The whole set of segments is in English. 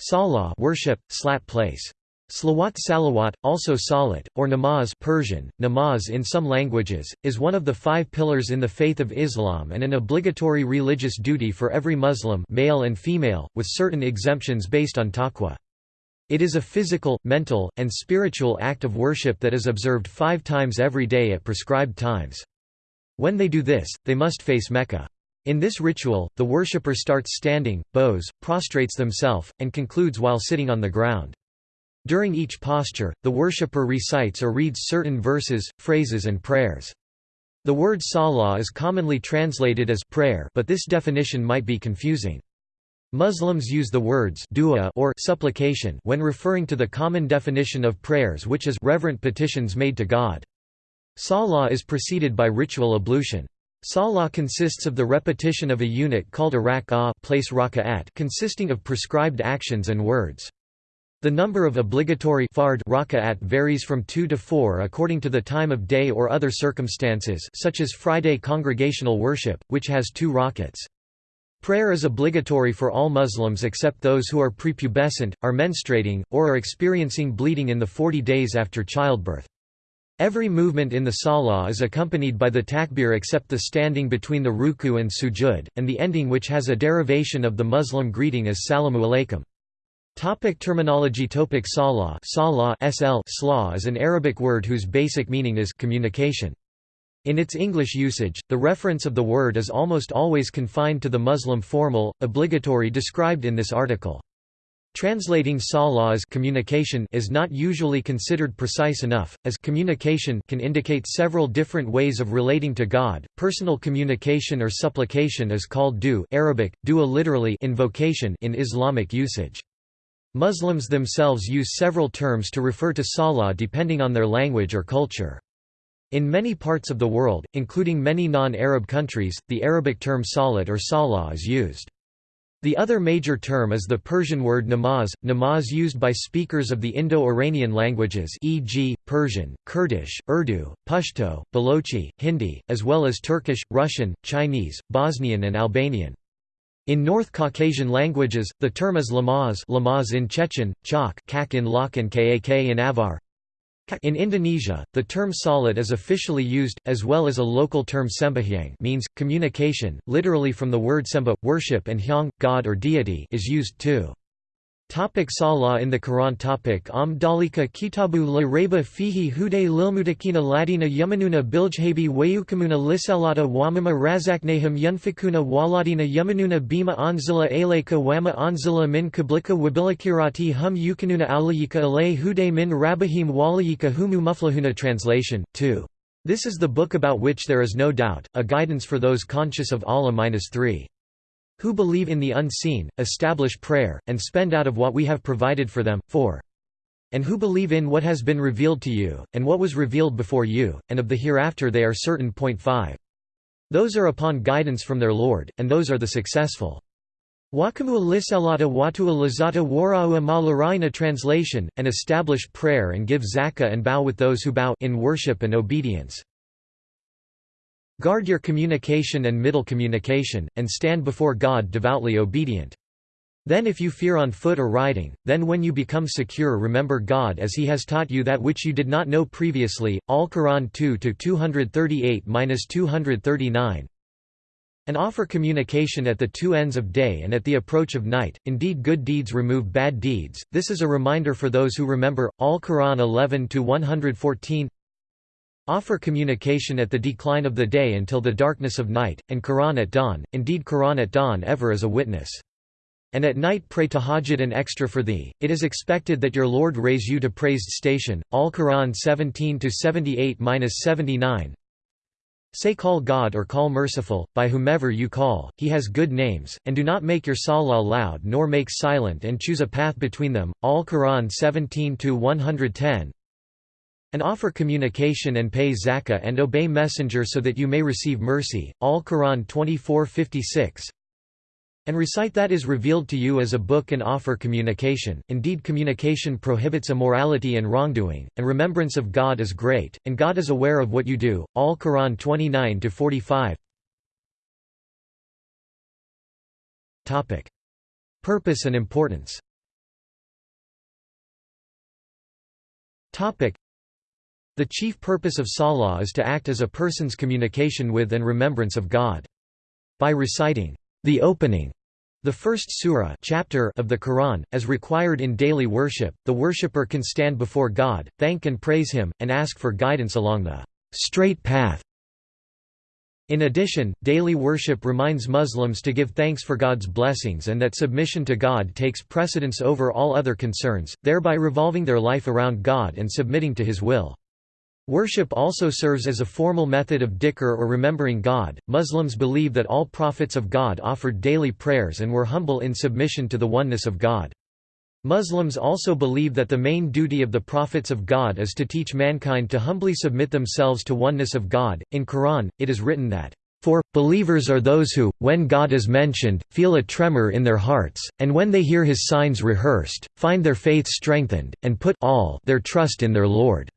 Salah worship, slat place. Slawat salawat, also salat, or namaz Persian, namaz in some languages, is one of the five pillars in the faith of Islam and an obligatory religious duty for every Muslim male and female, with certain exemptions based on taqwa. It is a physical, mental, and spiritual act of worship that is observed five times every day at prescribed times. When they do this, they must face Mecca. In this ritual, the worshipper starts standing, bows, prostrates themselves, and concludes while sitting on the ground. During each posture, the worshipper recites or reads certain verses, phrases and prayers. The word salah is commonly translated as prayer but this definition might be confusing. Muslims use the words dua or supplication when referring to the common definition of prayers which is reverent petitions made to God. Salah is preceded by ritual ablution. Salah consists of the repetition of a unit called a rak'ah place raka'at consisting of prescribed actions and words. The number of obligatory fard raka'at varies from 2 to 4 according to the time of day or other circumstances such as Friday congregational worship, which has two rakats. Prayer is obligatory for all Muslims except those who are prepubescent, are menstruating, or are experiencing bleeding in the 40 days after childbirth. Every movement in the salah is accompanied by the takbir except the standing between the ruku and sujud, and the ending which has a derivation of the Muslim greeting as salamu alaykum. Topic terminology Topic Salah Salah SL Slah is an Arabic word whose basic meaning is communication. In its English usage, the reference of the word is almost always confined to the Muslim formal, obligatory described in this article. Translating salah as communication is not usually considered precise enough, as communication can indicate several different ways of relating to God. Personal communication or supplication is called du Arabic, dua literally invocation in Islamic usage. Muslims themselves use several terms to refer to salah depending on their language or culture. In many parts of the world, including many non-Arab countries, the Arabic term salat or salah is used. The other major term is the Persian word namaz, namaz used by speakers of the Indo-Iranian languages e.g., Persian, Kurdish, Urdu, Pashto, Balochi, Hindi, as well as Turkish, Russian, Chinese, Bosnian and Albanian. In North Caucasian languages, the term is lamaz, lamaz in Chechen, chak, kak in Lak and kak in Avar. In Indonesia, the term salat is officially used, as well as a local term sembahyang means, communication, literally from the word semba, worship and hyang, god or deity is used too. Topic Salah in the Quran topic Am dalika kitabu la reba fihi hude lilmutakina ladina yamanuna biljhabi wayukamuna lisalata wamama razaknahum yunfikuna waladina yamanuna bima anzila alayka wama anzila min kablika wabilikirati hum yukanuna alayika alay hude min rabahim walayika humu muflahuna Translation, 2. This is the book about which there is no doubt, a guidance for those conscious of Allah-3 who believe in the unseen, establish prayer, and spend out of what we have provided for them, 4. And who believe in what has been revealed to you, and what was revealed before you, and of the hereafter they are certain. 5. Those are upon guidance from their Lord, and those are the successful. Wakamu lisalata watu lazata wara'u malarina Translation, and establish prayer and give zakah and bow with those who bow in worship and obedience. Guard your communication and middle communication, and stand before God devoutly obedient. Then if you fear on foot or riding, then when you become secure remember God as He has taught you that which you did not know previously. Al-Quran 2-238-239 And offer communication at the two ends of day and at the approach of night, indeed good deeds remove bad deeds, this is a reminder for those who remember. Al-Quran 11-114 Offer communication at the decline of the day until the darkness of night, and Quran at dawn, indeed Quran at dawn ever is a witness. And at night pray tahajjud and extra for thee, it is expected that your Lord raise you to praised station. Al-Quran 17-78-79 Say call God or call merciful, by whomever you call, he has good names, and do not make your salah loud nor make silent and choose a path between them. Al-Quran 17-110 and offer communication and pay zakah and obey messenger so that you may receive mercy, Al-Quran 24:56. And recite that is revealed to you as a book and offer communication, indeed communication prohibits immorality and wrongdoing, and remembrance of God is great, and God is aware of what you do, Al-Quran 29-45. Purpose and importance Topic. The chief purpose of Salah is to act as a person's communication with and remembrance of God. By reciting the opening the first surah chapter of the Quran, as required in daily worship, the worshipper can stand before God, thank and praise Him, and ask for guidance along the straight path. In addition, daily worship reminds Muslims to give thanks for God's blessings and that submission to God takes precedence over all other concerns, thereby revolving their life around God and submitting to His will. Worship also serves as a formal method of dhikr or remembering God. Muslims believe that all prophets of God offered daily prayers and were humble in submission to the oneness of God. Muslims also believe that the main duty of the prophets of God is to teach mankind to humbly submit themselves to oneness of God. In Quran, it is written that for, believers are those who, when God is mentioned, feel a tremor in their hearts, and when they hear his signs rehearsed, find their faith strengthened, and put all their trust in their Lord.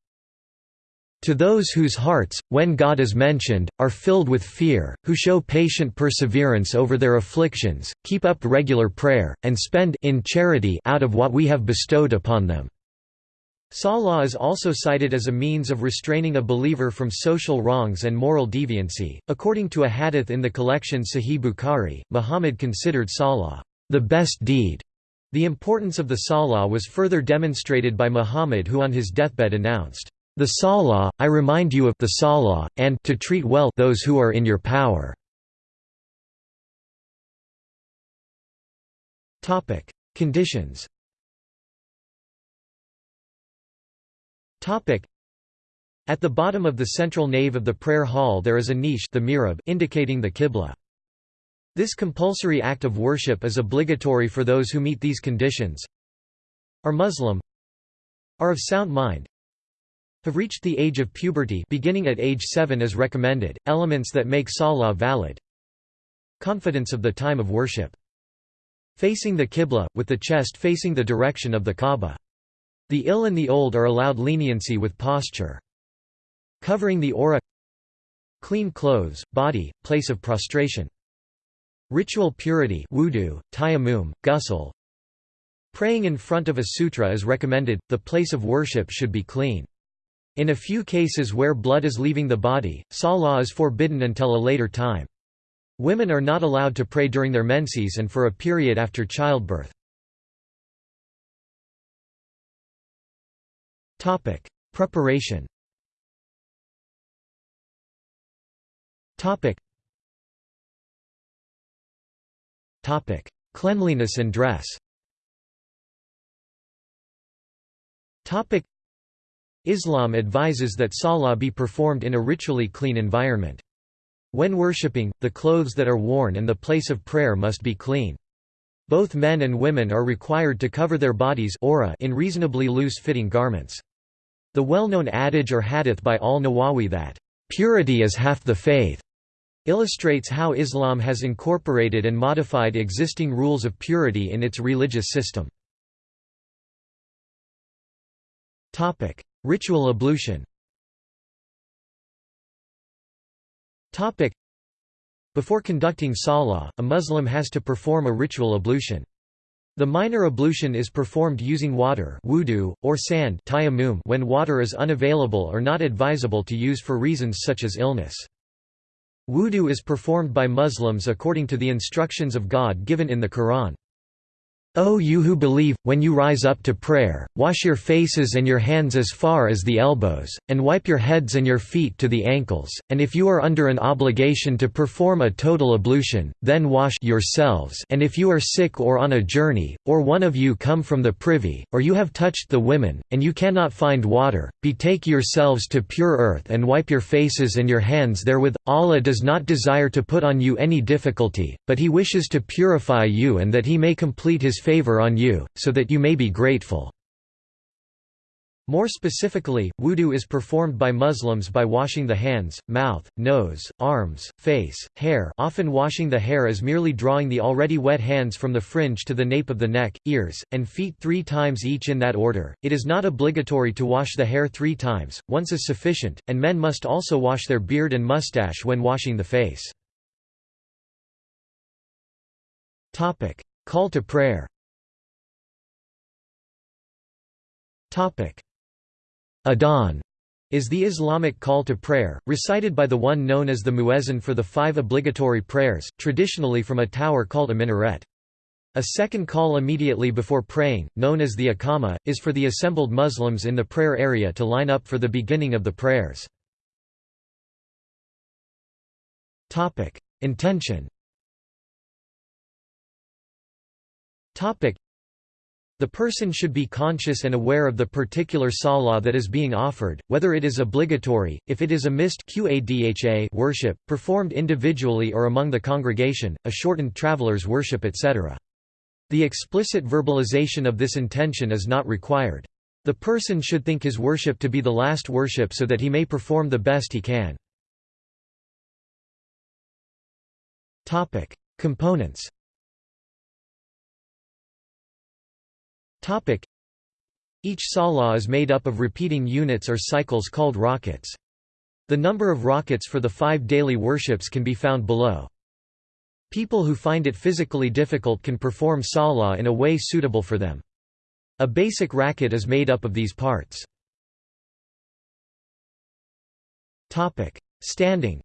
To those whose hearts, when God is mentioned, are filled with fear, who show patient perseverance over their afflictions, keep up regular prayer, and spend in charity out of what we have bestowed upon them. Salah is also cited as a means of restraining a believer from social wrongs and moral deviancy. According to a hadith in the collection Sahih Bukhari, Muhammad considered Salah the best deed. The importance of the Salah was further demonstrated by Muhammad who on his deathbed announced, the Salah, I remind you of the Salah, and to treat well those who are in your power. Topic: Conditions. Topic: At the bottom of the central nave of the prayer hall there is a niche, the mihrab, indicating the qibla. This compulsory act of worship is obligatory for those who meet these conditions. Are Muslim, are of sound mind, have reached the age of puberty beginning at age 7 is recommended, elements that make salah valid. Confidence of the time of worship. Facing the qibla, with the chest facing the direction of the Kaaba. The ill and the old are allowed leniency with posture. Covering the awrah Clean clothes, body, place of prostration. Ritual purity wudu, tayammum, ghusl. Praying in front of a sutra is recommended, the place of worship should be clean. In a few cases where blood is leaving the body, salah is forbidden until a later time. Women are not allowed to pray during their menses and for a period after childbirth. Preparation Cleanliness and dress Islam advises that salah be performed in a ritually clean environment. When worshipping, the clothes that are worn and the place of prayer must be clean. Both men and women are required to cover their bodies in reasonably loose-fitting garments. The well-known adage or hadith by al-Nawawi that, "...purity is half the faith," illustrates how Islam has incorporated and modified existing rules of purity in its religious system. Ritual ablution Before conducting salah, a Muslim has to perform a ritual ablution. The minor ablution is performed using water wudu, or sand when water is unavailable or not advisable to use for reasons such as illness. Wudu is performed by Muslims according to the instructions of God given in the Quran. O you who believe, when you rise up to prayer, wash your faces and your hands as far as the elbows, and wipe your heads and your feet to the ankles, and if you are under an obligation to perform a total ablution, then wash yourselves and if you are sick or on a journey, or one of you come from the privy, or you have touched the women, and you cannot find water, betake yourselves to pure earth and wipe your faces and your hands therewith. Allah does not desire to put on you any difficulty, but He wishes to purify you and that He may complete His favor on you, so that you may be grateful. More specifically, wudu is performed by Muslims by washing the hands, mouth, nose, arms, face, hair often washing the hair as merely drawing the already wet hands from the fringe to the nape of the neck, ears, and feet three times each in that order. It is not obligatory to wash the hair three times, once is sufficient, and men must also wash their beard and mustache when washing the face. Call to prayer Adhan is the Islamic call to prayer, recited by the one known as the muezzin for the five obligatory prayers, traditionally from a tower called a minaret. A second call immediately before praying, known as the Iqama, is for the assembled Muslims in the prayer area to line up for the beginning of the prayers. Intention the person should be conscious and aware of the particular salah that is being offered, whether it is obligatory, if it is a missed qadha worship, performed individually or among the congregation, a shortened traveler's worship etc. The explicit verbalization of this intention is not required. The person should think his worship to be the last worship so that he may perform the best he can. Components Each salah is made up of repeating units or cycles called rakats. The number of rakats for the five daily worships can be found below. People who find it physically difficult can perform salah in a way suitable for them. A basic rakat is made up of these parts. Topic: Standing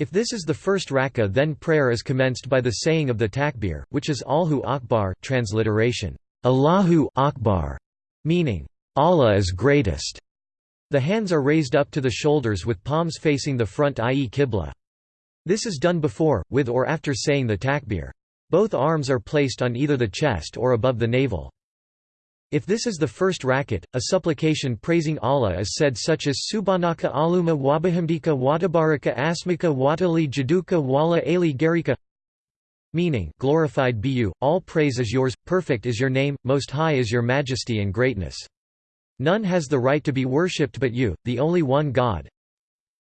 if this is the first rak'ah then prayer is commenced by the saying of the takbir, which is Allahu Akbar transliteration, Allahu Akbar, meaning, Allah is greatest. The hands are raised up to the shoulders with palms facing the front i.e. qibla. This is done before, with or after saying the takbir. Both arms are placed on either the chest or above the navel. If this is the first rakat, a supplication praising Allah is said such as Subhanaka aluma wabahamdika watabaraka asmika watali jaduka wala ali garika meaning glorified be you, all praise is yours, perfect is your name, most high is your majesty and greatness. None has the right to be worshipped but you, the only one God.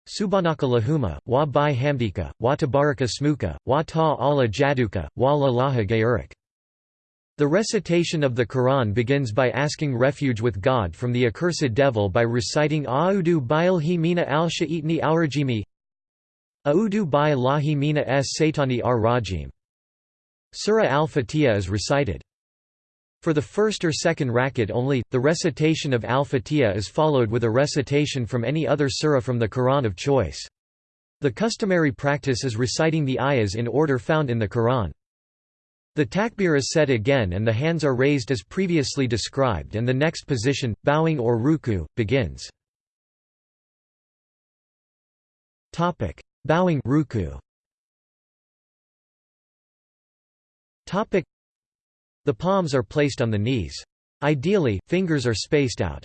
Subhanaka lahuma, wa bi hamdika, wa tabaraka smuka, wa ta Allah jaduka, wa la laha gayurik. The recitation of the Quran begins by asking refuge with God from the accursed devil by reciting A'udu bi'ilhi mina al-sha'itni al-rajimi A'udu bi lahi mina es satani ar-rajim. Surah al-Fatiha is recited. For the first or second rakat only, the recitation of al-Fatiha is followed with a recitation from any other surah from the Quran of choice. The customary practice is reciting the ayahs in order found in the Quran. The takbir is said again and the hands are raised as previously described and the next position, bowing or ruku, begins. Bowing ruku. The palms are placed on the knees. Ideally, fingers are spaced out.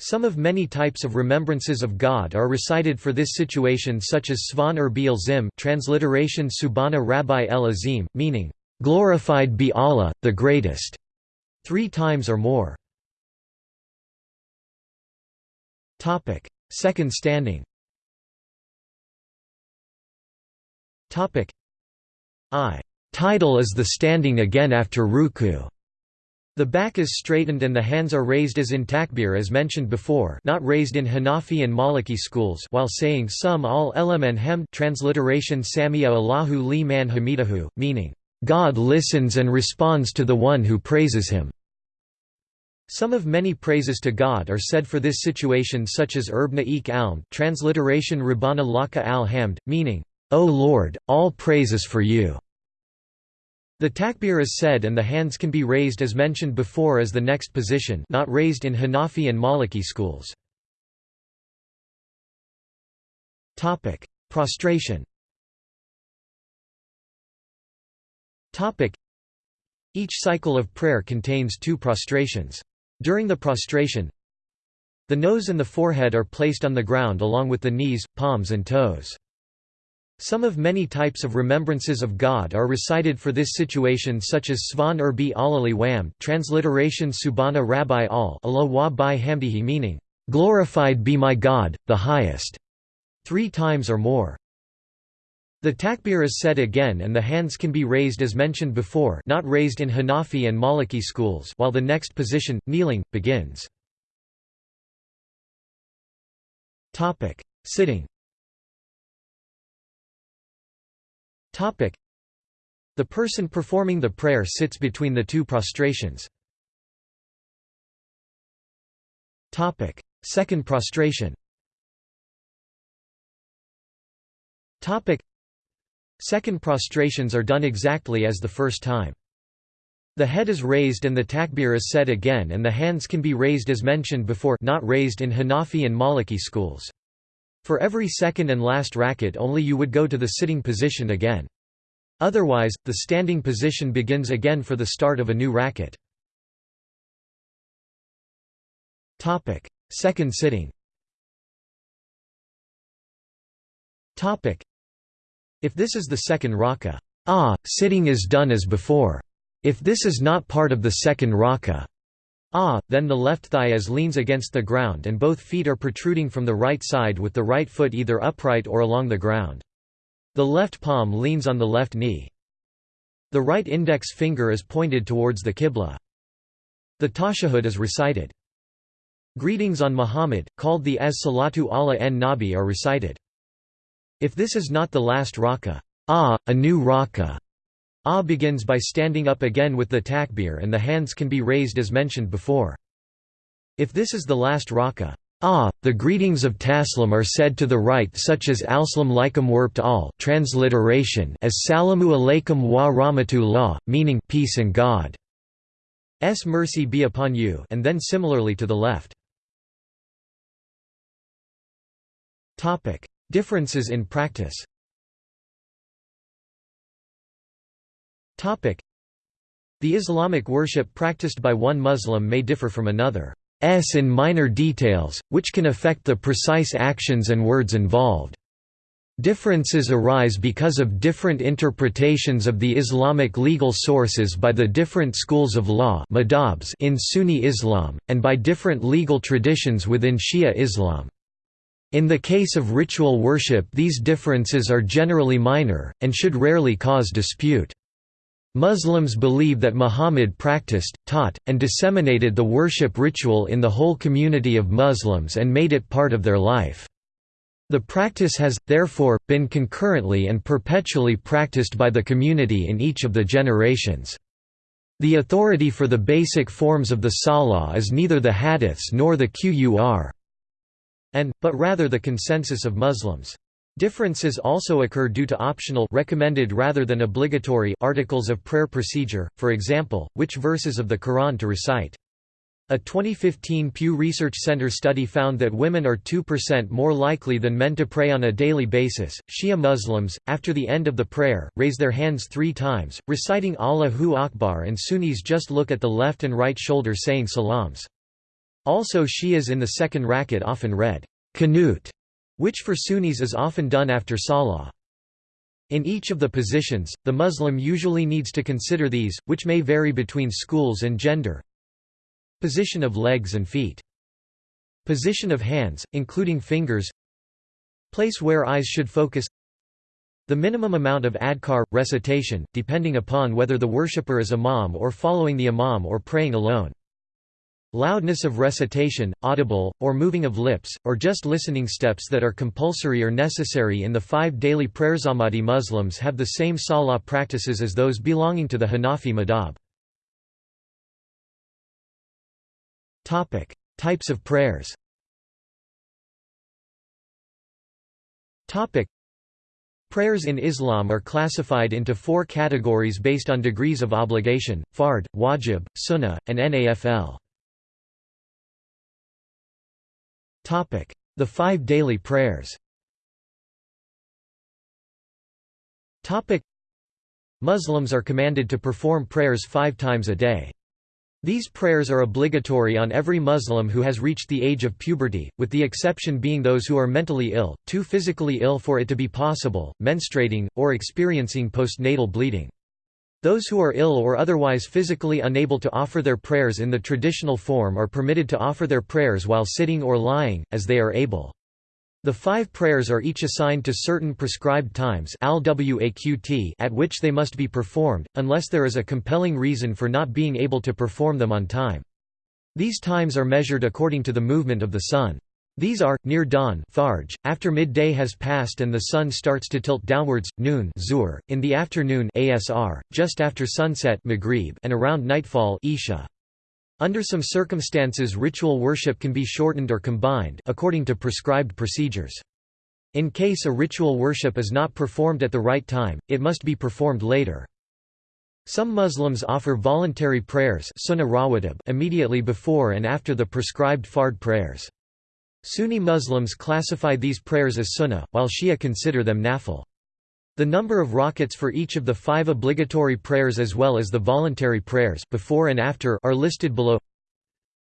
Some of many types of remembrances of God are recited for this situation such as Svan ur Bil Zim transliteration Subhana Rabbi el Azim, meaning, Glorified be Allah, the Greatest, three times or more. Topic: Second standing. Topic: I. Title is the standing again after ruku. The back is straightened and the hands are raised as in takbir as mentioned before not raised in Hanafi and Maliki schools while saying some al elam hem transliteration Samia Allahu li man hamidahu, meaning, God listens and responds to the one who praises him. Some of many praises to God are said for this situation such as Erbna ek alm transliteration Rabbana laka al hamd, meaning, O Lord, all praise is for you. The takbir is said and the hands can be raised as mentioned before as the next position not raised in Hanafi and Maliki schools. Prostration Each cycle of prayer contains two prostrations. During the prostration, the nose and the forehead are placed on the ground along with the knees, palms and toes. Some of many types of remembrances of God are recited for this situation such as Svan ur bi alali wam transliteration Subhana Rabbi al Allah wa bi hamdihi meaning, Glorified be my God, the highest, three times or more. The takbir is said again and the hands can be raised as mentioned before not raised in Hanafi and Maliki schools while the next position, kneeling, begins. Sitting. The person performing the prayer sits between the two prostrations. Second prostration Second prostrations are done exactly as the first time. The head is raised and the takbir is said again and the hands can be raised as mentioned before not raised in Hanafi and Maliki schools. For every second and last rakat only you would go to the sitting position again. Otherwise, the standing position begins again for the start of a new rakat. Second sitting If this is the second rakah, ah, sitting is done as before. If this is not part of the second rakah, ah, then the left thigh as leans against the ground and both feet are protruding from the right side with the right foot either upright or along the ground. The left palm leans on the left knee. The right index finger is pointed towards the Qibla. The tashahhud is recited. Greetings on Muhammad, called the as salatu ala en nabi are recited. If this is not the last rakah, ah, a new rakah, Ah begins by standing up again with the takbir and the hands can be raised as mentioned before. If this is the last rakah, Ah, the greetings of Taslim are said to the right such as Alslam laikum warpt al transliteration as Salamu alaikum wa rahmatullah, meaning peace and God. S mercy be upon you and then similarly to the left. Differences in practice The Islamic worship practiced by one Muslim may differ from another's in minor details, which can affect the precise actions and words involved. Differences arise because of different interpretations of the Islamic legal sources by the different schools of law in Sunni Islam, and by different legal traditions within Shia Islam. In the case of ritual worship these differences are generally minor, and should rarely cause dispute. Muslims believe that Muhammad practiced, taught, and disseminated the worship ritual in the whole community of Muslims and made it part of their life. The practice has, therefore, been concurrently and perpetually practiced by the community in each of the generations. The authority for the basic forms of the Salah is neither the hadiths nor the Qur'an, but rather the consensus of Muslims. Differences also occur due to optional recommended rather than obligatory articles of prayer procedure, for example, which verses of the Quran to recite. A 2015 Pew Research Center study found that women are 2% more likely than men to pray on a daily basis. Shia Muslims, after the end of the prayer, raise their hands three times, reciting Allahu Akbar, and Sunnis just look at the left and right shoulder saying salams. Also, Shias in the second rakat often read, Qanut which for Sunnis is often done after salah. In each of the positions, the Muslim usually needs to consider these, which may vary between schools and gender. Position of legs and feet. Position of hands, including fingers. Place where eyes should focus. The minimum amount of adhkar, recitation, depending upon whether the worshipper is imam or following the imam or praying alone. Loudness of recitation, audible, or moving of lips, or just listening steps that are compulsory or necessary in the five daily prayers. Ahmadi Muslims have the same salah practices as those belonging to the Hanafi madhab. Types of prayers Prayers in Islam are classified into four categories based on degrees of obligation, fard, wajib, sunnah, and nafl. The five daily prayers Muslims are commanded to perform prayers five times a day. These prayers are obligatory on every Muslim who has reached the age of puberty, with the exception being those who are mentally ill, too physically ill for it to be possible, menstruating, or experiencing postnatal bleeding. Those who are ill or otherwise physically unable to offer their prayers in the traditional form are permitted to offer their prayers while sitting or lying, as they are able. The five prayers are each assigned to certain prescribed times at which they must be performed, unless there is a compelling reason for not being able to perform them on time. These times are measured according to the movement of the sun. These are, near dawn Fajr, after midday has passed and the sun starts to tilt downwards, noon Zuhr, in the afternoon Asr, just after sunset Maghrib, and around nightfall Isha. Under some circumstances ritual worship can be shortened or combined according to prescribed procedures. In case a ritual worship is not performed at the right time, it must be performed later. Some Muslims offer voluntary prayers immediately before and after the prescribed fard prayers. Sunni Muslims classify these prayers as sunnah, while Shia consider them nafil. The number of rakats for each of the five obligatory prayers as well as the voluntary prayers before and after are listed below.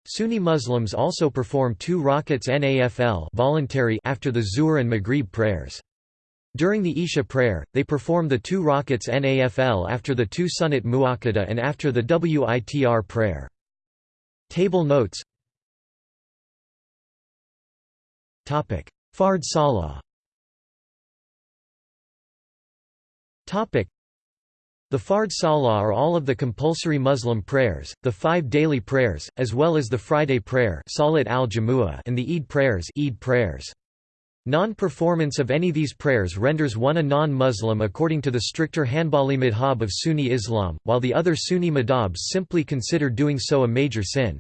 Sunni Muslims also perform two rakats nafil voluntary after the Zuhr and Maghrib prayers. During the Isha prayer, they perform the two rakats nafil after the two sunnat muakkada and after the witr prayer. Table notes Fard Salah The Fard Salah are all of the compulsory Muslim prayers, the five daily prayers, as well as the Friday prayer Salat al and the Eid prayers, Eid prayers. Non-performance of any of these prayers renders one a non-Muslim according to the stricter Hanbali madhab of Sunni Islam, while the other Sunni madhabs simply consider doing so a major sin.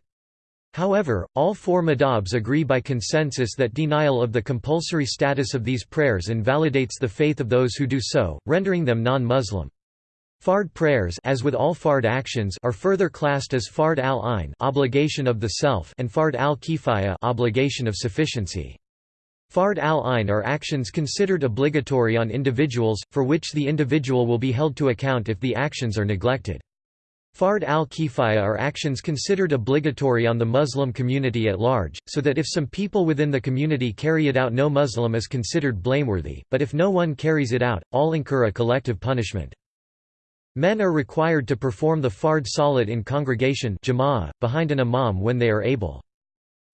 However, all four madhabs agree by consensus that denial of the compulsory status of these prayers invalidates the faith of those who do so, rendering them non-Muslim. Fard prayers as with all fard actions are further classed as fard al-ain obligation of the self and fard al-kifaya obligation of sufficiency. Fard al-ain are actions considered obligatory on individuals, for which the individual will be held to account if the actions are neglected. Fard al-kifaya are actions considered obligatory on the Muslim community at large, so that if some people within the community carry it out no Muslim is considered blameworthy, but if no one carries it out, all incur a collective punishment. Men are required to perform the fard salat in congregation behind an imam when they are able.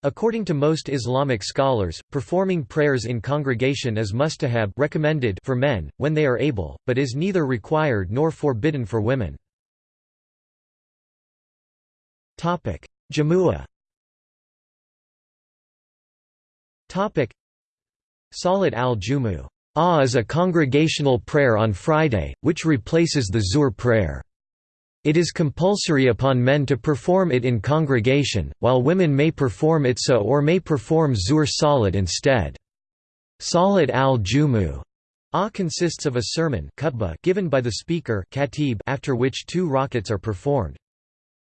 According to most Islamic scholars, performing prayers in congregation is mustahab recommended for men, when they are able, but is neither required nor forbidden for women. Jamua. Topic: Salat al-Jumu. Ah is a congregational prayer on Friday, which replaces the Zuhr prayer. It is compulsory upon men to perform it in congregation, while women may perform it so or may perform Zuhr Salat instead. Salat al-Jumu Ah consists of a sermon given by the speaker after which two rakats are performed.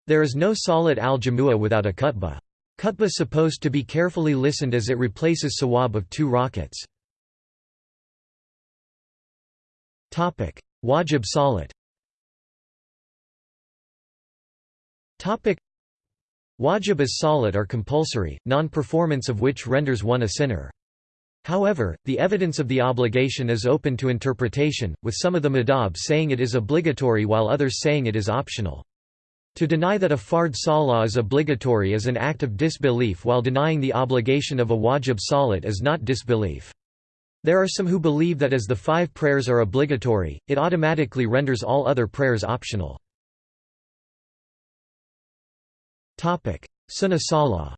There is no solid al-Jamua without a khutbah. Khutbah supposed to be carefully listened as it replaces sawab of two rakats. Wajib Salat Wajib as salat are compulsory, non-performance of which renders one a sinner. However, the evidence of the obligation is open to interpretation, with some of the madhab saying it is obligatory while others saying it is optional. To deny that a fard salah is obligatory is an act of disbelief while denying the obligation of a wajib salat is not disbelief. There are some who believe that as the five prayers are obligatory, it automatically renders all other prayers optional. Sunnah Salah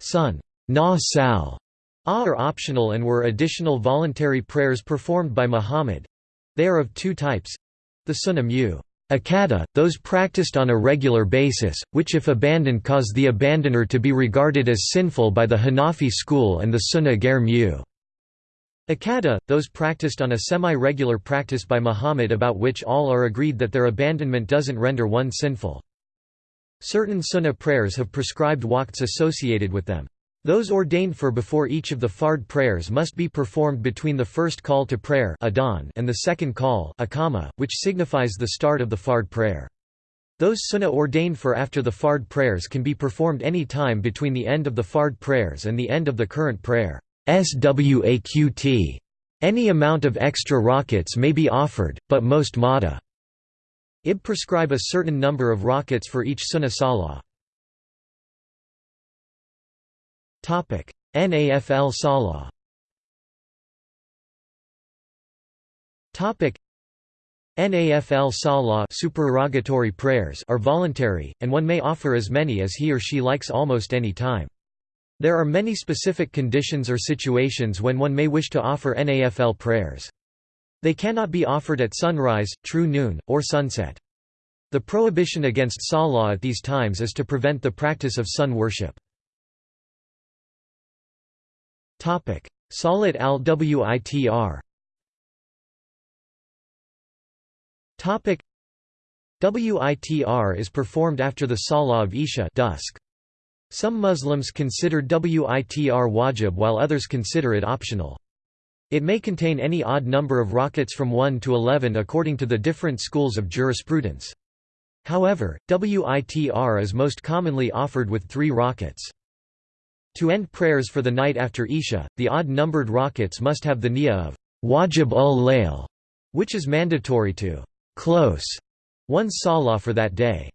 Sun na sal are optional and were additional voluntary prayers performed by Muhammad, they are of two types. The sunnah mu akada, those practiced on a regular basis, which if abandoned cause the abandoner to be regarded as sinful by the Hanafi school and the sunnah ger mu akada, those practiced on a semi-regular practice by Muhammad about which all are agreed that their abandonment doesn't render one sinful. Certain sunnah prayers have prescribed waqts associated with them. Those ordained for before each of the fard prayers must be performed between the first call to prayer and the second call which signifies the start of the fard prayer. Those sunnah ordained for after the fard prayers can be performed any time between the end of the fard prayers and the end of the current prayer. Swaqt. Any amount of extra rakats may be offered, but most mada ib prescribe a certain number of rakats for each sunnah salah. Nafl Salah Nafl salah supererogatory prayers are voluntary, and one may offer as many as he or she likes almost any time. There are many specific conditions or situations when one may wish to offer Nafl prayers. They cannot be offered at sunrise, true noon, or sunset. The prohibition against salah at these times is to prevent the practice of sun worship. Salat al-Witr Witr is performed after the Salah of Isha dusk. Some Muslims consider Witr wajib while others consider it optional. It may contain any odd number of rakats from 1 to 11 according to the different schools of jurisprudence. However, Witr is most commonly offered with three rakats. To end prayers for the night after Isha, the odd-numbered rakats must have the niyyah of wajib ul-layl, which is mandatory to close one's salah for that day.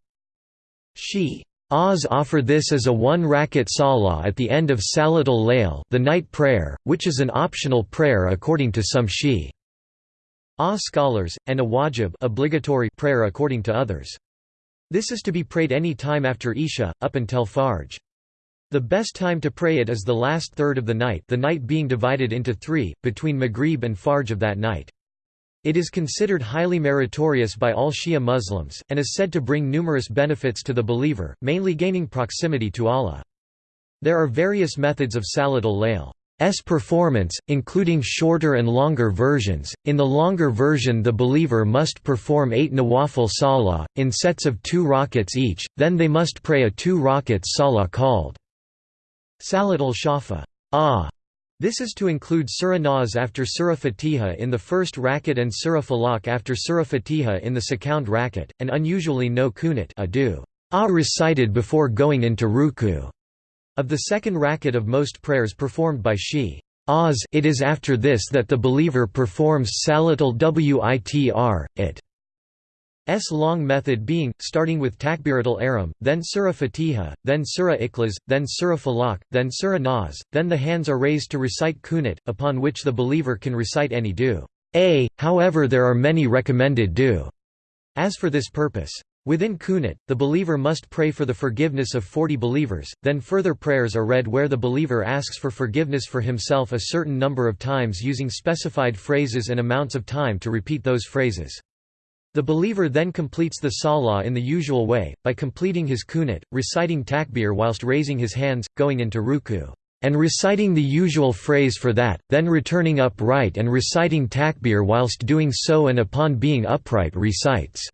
She Oz offer this as a one rakat salah at the end of Salat al-Layl the night prayer, which is an optional prayer according to some Shi Oz scholars, and a wajib obligatory prayer according to others. This is to be prayed any time after Isha, up until Fajr. The best time to pray it is the last third of the night the night being divided into three, between Maghrib and Fajr of that night. It is considered highly meritorious by all Shia Muslims, and is said to bring numerous benefits to the believer, mainly gaining proximity to Allah. There are various methods of Salat al-Layl. performance, including shorter and longer versions. In the longer version, the believer must perform eight nawafil salah, in sets of two rakats each, then they must pray a two rakats salah called Salat al-Shafa. Ah, this is to include Surah Nas after Surah Fatiha in the first rakat and Surah Falaq after Surah Fatiha in the second rakat, and unusually no kunut adu, ah recited before going into ruku. Of the second rakat of most prayers performed by Shi. Oz it is after this that the believer performs Salat al-Witr, it S long method being, starting with Takbirat al-Ihram, then Surah Fatiha, then Surah Ikhlas, then Surah Falaq, then Surah Nas, then the hands are raised to recite Kunut, upon which the believer can recite any du. A, however there are many recommended du. As for this purpose. Within Kunut, the believer must pray for the forgiveness of 40 believers, then further prayers are read where the believer asks for forgiveness for himself a certain number of times using specified phrases and amounts of time to repeat those phrases. The believer then completes the salah in the usual way, by completing his kunut, reciting takbir whilst raising his hands, going into ruku, and reciting the usual phrase for that, then returning upright and reciting takbir whilst doing so and upon being upright recites,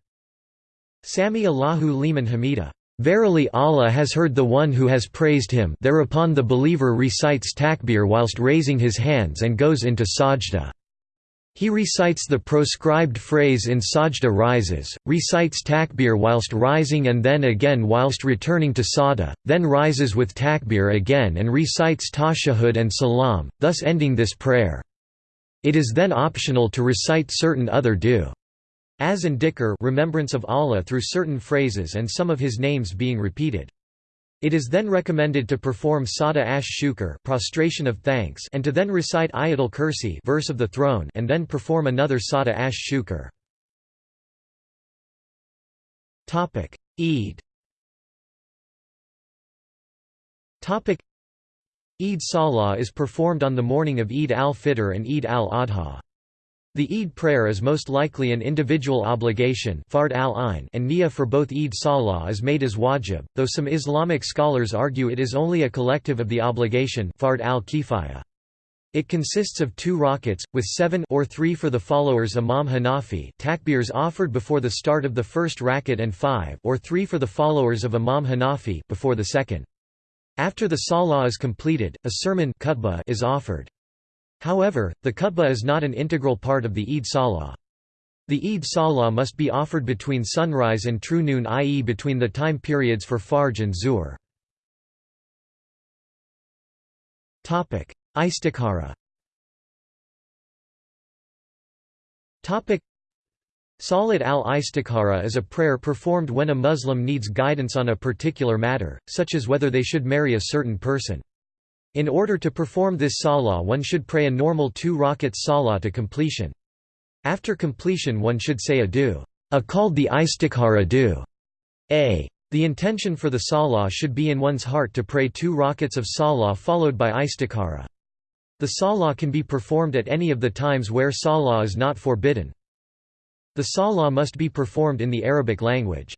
Sami Allahu liman hamida. Verily Allah has heard the one who has praised him thereupon the believer recites takbir whilst raising his hands and goes into sajda. He recites the proscribed phrase in sajda rises, recites takbir whilst rising and then again whilst returning to sajda, then rises with takbir again and recites tashahud and salam, thus ending this prayer. It is then optional to recite certain other du. As and dhikr remembrance of Allah through certain phrases and some of his names being repeated. It is then recommended to perform sada ash shukr prostration of thanks and to then recite ayatul kursi verse of the throne and then perform another sada ash shukr. Topic: Eid. Topic: Eid Salah is performed on the morning of Eid al-Fitr and Eid al-Adha. The Eid prayer is most likely an individual obligation fard al and niyyah for both Eid Salah is made as wajib, though some Islamic scholars argue it is only a collective of the obligation fard al. It consists of two rakats, with seven or three for the followers Imam Hanafi takbirs offered before the start of the first rakat and five or three for the followers of Imam Hanafi before the second. After the salah is completed, a sermon is offered. However, the khutbah is not an integral part of the Eid Salah. The Eid Salah must be offered between sunrise and true noon i.e. between the time periods for Fajr and Zuhr. Istikhara Salat al-Istikhara is a prayer performed when a Muslim needs guidance on a particular matter, such as whether they should marry a certain person. In order to perform this salah one should pray a normal two rakats salah to completion. After completion one should say adu, a called the istikhara adu. A. The intention for the salah should be in one's heart to pray two rakats of salah followed by istikhara. The salah can be performed at any of the times where salah is not forbidden. The salah must be performed in the Arabic language.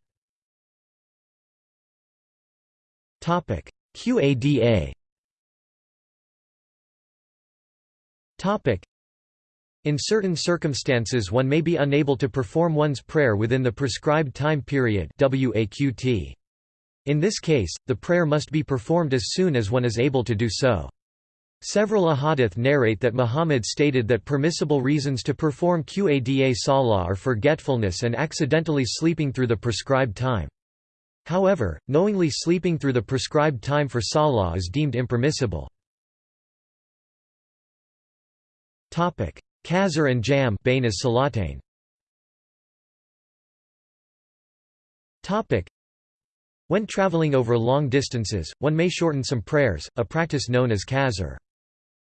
Qada in certain circumstances one may be unable to perform one's prayer within the prescribed time period In this case, the prayer must be performed as soon as one is able to do so. Several ahadith narrate that Muhammad stated that permissible reasons to perform Qada Salah are forgetfulness and accidentally sleeping through the prescribed time. However, knowingly sleeping through the prescribed time for Salah is deemed impermissible. Qasr and Jam Salatain. When traveling over long distances, one may shorten some prayers, a practice known as qasr.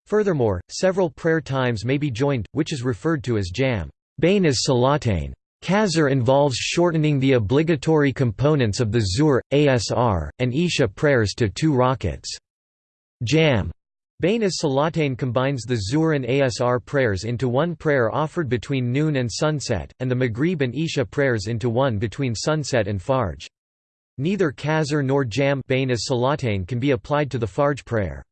Furthermore, several prayer times may be joined, which is referred to as jam. Bain as Salatain. Qasr involves shortening the obligatory components of the Zuhr, Asr, and Isha prayers to two rakats. Jam Bain as Salatain combines the Zuhr and Asr prayers into one prayer offered between noon and sunset, and the Maghrib and Isha prayers into one between sunset and Fajr. Neither Qasr nor Jam Bain as Salatain can be applied to the Fajr prayer.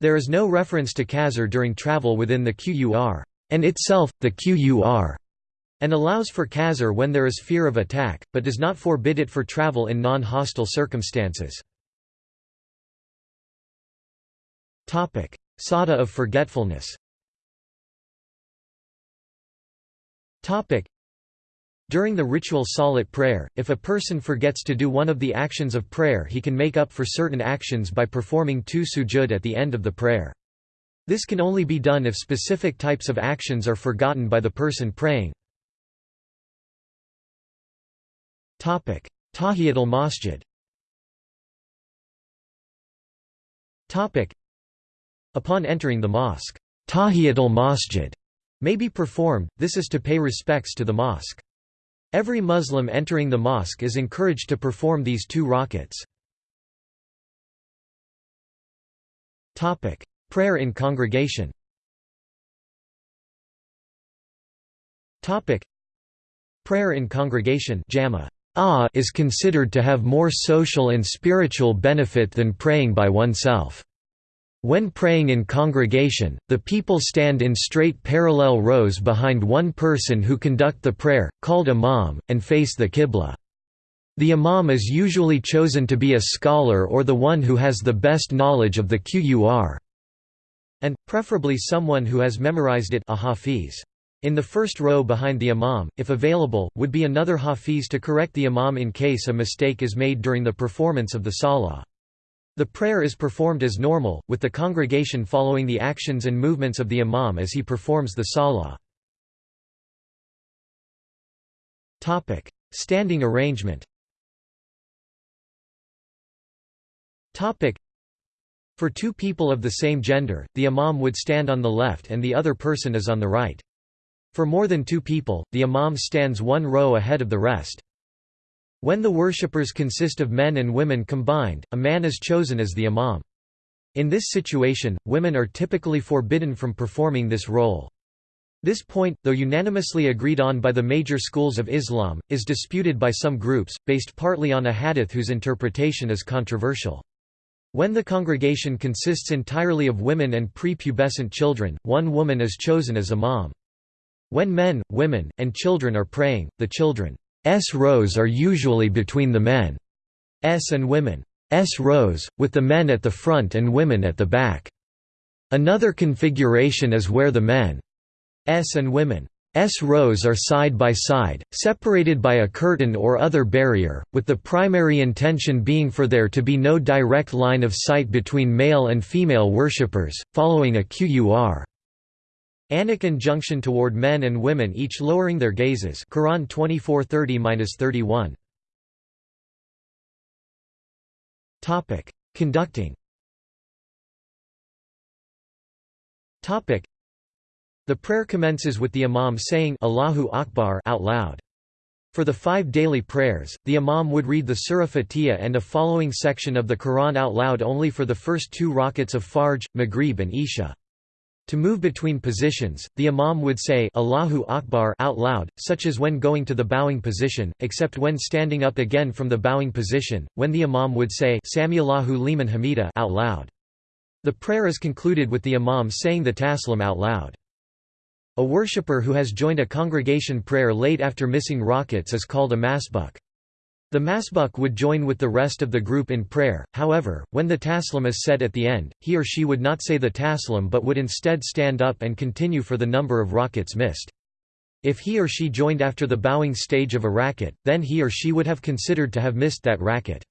There is no reference to Qasr during travel within the Qur, and itself, the Qur, and allows for Qasr when there is fear of attack, but does not forbid it for travel in non-hostile circumstances. Sajda of forgetfulness. During the ritual salat prayer, if a person forgets to do one of the actions of prayer he can make up for certain actions by performing two sujud at the end of the prayer. This can only be done if specific types of actions are forgotten by the person praying. Tahiyat al-Masjid Upon entering the mosque, Tahiyat al-Masjid may be performed, this is to pay respects to the mosque. Every Muslim entering the mosque is encouraged to perform these two rakats. Prayer in congregation Prayer in congregation is considered to have more social and spiritual benefit than praying by oneself. When praying in congregation, the people stand in straight parallel rows behind one person who conduct the prayer, called imam, and face the qibla. The imam is usually chosen to be a scholar or the one who has the best knowledge of the Qur, and, preferably someone who has memorized it a hafiz. In the first row behind the imam, if available, would be another hafiz to correct the imam in case a mistake is made during the performance of the salah. The prayer is performed as normal, with the congregation following the actions and movements of the imam as he performs the salah. Standing arrangement For two people of the same gender, the imam would stand on the left and the other person is on the right. For more than two people, the imam stands one row ahead of the rest. When the worshippers consist of men and women combined, a man is chosen as the imam. In this situation, women are typically forbidden from performing this role. This point, though unanimously agreed on by the major schools of Islam, is disputed by some groups, based partly on a hadith whose interpretation is controversial. When the congregation consists entirely of women and prepubescent children, one woman is chosen as imam. When men, women, and children are praying, the children S rows are usually between the men S and women S rows, with the men at the front and women at the back. Another configuration is where the men S and women S rows are side by side, separated by a curtain or other barrier, with the primary intention being for there to be no direct line of sight between male and female worshippers, following a qur. Anic injunction toward men and women each lowering their gazes Quran 24:30-31 Topic Conducting Topic The prayer commences with the imam saying Allahu Akbar out loud. For the five daily prayers, the imam would read the Surah Fatiha and a following section of the Quran out loud only for the first two rakats of Fajr, Maghrib and Isha. To move between positions, the imam would say Allahu Akbar out loud, such as when going to the bowing position, except when standing up again from the bowing position, when the imam would say Samiallahu liman hamida out loud. The prayer is concluded with the imam saying the taslim out loud. A worshipper who has joined a congregation prayer late after missing rakats is called a masbuk. The masbuk would join with the rest of the group in prayer, however, when the taslim is said at the end, he or she would not say the taslim but would instead stand up and continue for the number of rakats missed. If he or she joined after the bowing stage of a rakat, then he or she would have considered to have missed that rakat.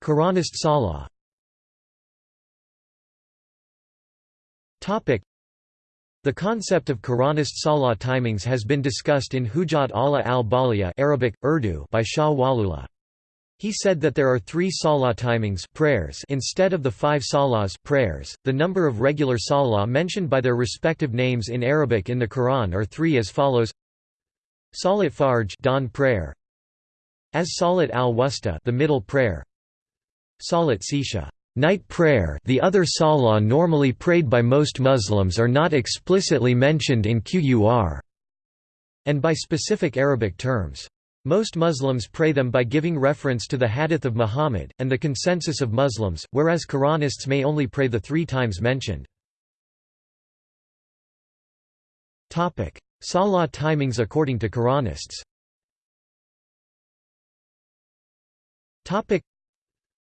Quranist Salah The concept of Quranist salah timings has been discussed in Hujjat Allah al-Baligha Arabic, Urdu by Shah Waliullah. He said that there are three salah timings prayers instead of the five salahs prayers. The number of regular salah mentioned by their respective names in Arabic in the Quran are three as follows: Salat Fajr dawn prayer, as Salat al-Wusta the middle prayer, Salat Sisha Night prayer the other salah normally prayed by most Muslims are not explicitly mentioned in Qur'an and by specific Arabic terms. Most Muslims pray them by giving reference to the Hadith of Muhammad, and the consensus of Muslims, whereas Quranists may only pray the three times mentioned. Salah timings according to Quranists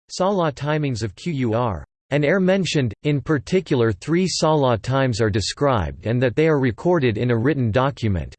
Salah timings of Qur. An air mentioned, in particular three Salah times are described and that they are recorded in a written document.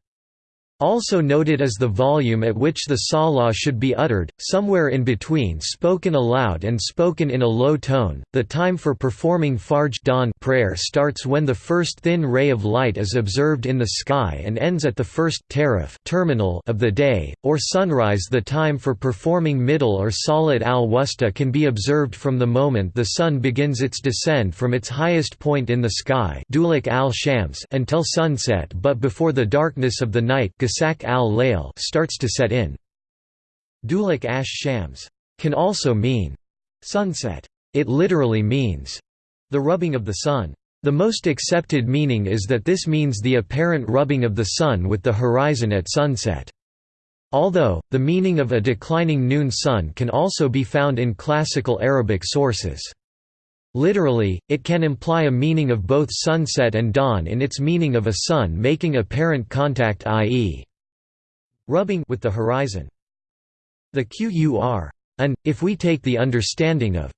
Also noted is the volume at which the salah should be uttered, somewhere in between spoken aloud and spoken in a low tone. The time for performing Fajr dawn prayer starts when the first thin ray of light is observed in the sky and ends at the first taraf terminal of the day, or sunrise. The time for performing middle or salat al-wusta can be observed from the moment the sun begins its descent from its highest point in the sky al-shams until sunset but before the darkness of the night Gasak al-Layl starts to set in. Dulik ash shams can also mean sunset. It literally means the rubbing of the sun. The most accepted meaning is that this means the apparent rubbing of the sun with the horizon at sunset. Although, the meaning of a declining noon sun can also be found in classical Arabic sources. Literally, it can imply a meaning of both sunset and dawn in its meaning of a sun making apparent contact i.e. rubbing with the horizon. The qur and, if we take the understanding of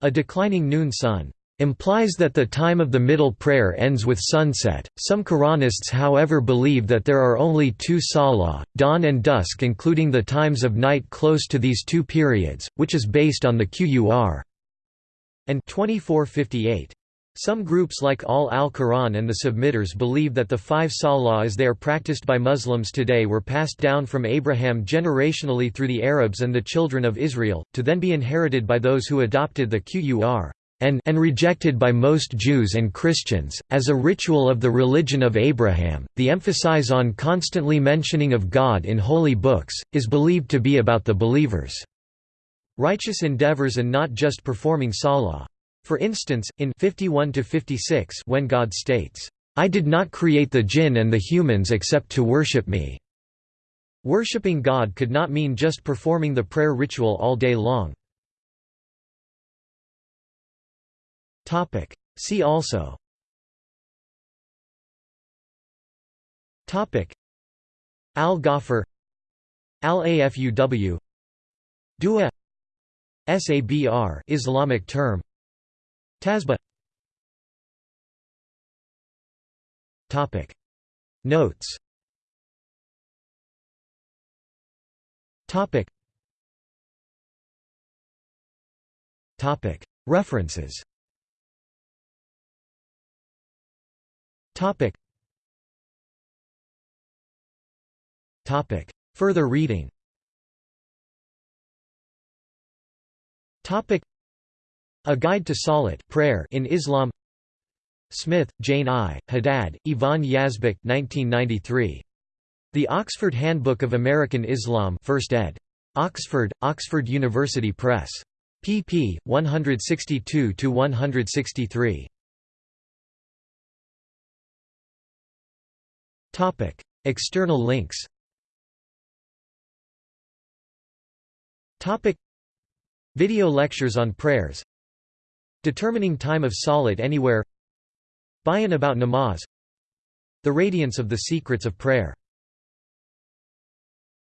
a declining noon sun, implies that the time of the middle prayer ends with sunset. Some Quranists, however, believe that there are only two salah, dawn and dusk, including the times of night close to these two periods, which is based on the qur and 2458. Some groups like Ahl al-Quran and the Submitters believe that the five salah as they are practiced by Muslims today were passed down from Abraham generationally through the Arabs and the children of Israel, to then be inherited by those who adopted the Qur and, and rejected by most Jews and Christians, as a ritual of the religion of Abraham. The emphasis on constantly mentioning of God in holy books, is believed to be about the believers' righteous endeavors and not just performing salah. For instance, in 51 to 56 when God states, "I did not create the jinn and the humans except to worship me." Worshipping God could not mean just performing the prayer ritual all day long. See also Topic: Al-Ghafir Al-Afuw Dua Sabr Islamic term. Tasbih. Topic. Notes. Topic. Topic. References. Topic. Topic. Further reading Topic A Guide to Salat prayer in Islam Smith, Jane I., Haddad, Yvonne Yazbeck 1993. The Oxford Handbook of American Islam 1st ed. Oxford, Oxford University Press. pp. 162–163. Topic: External links Video lectures on prayers. Determining time of salat anywhere. Bayan about namaz. The radiance of the secrets of prayer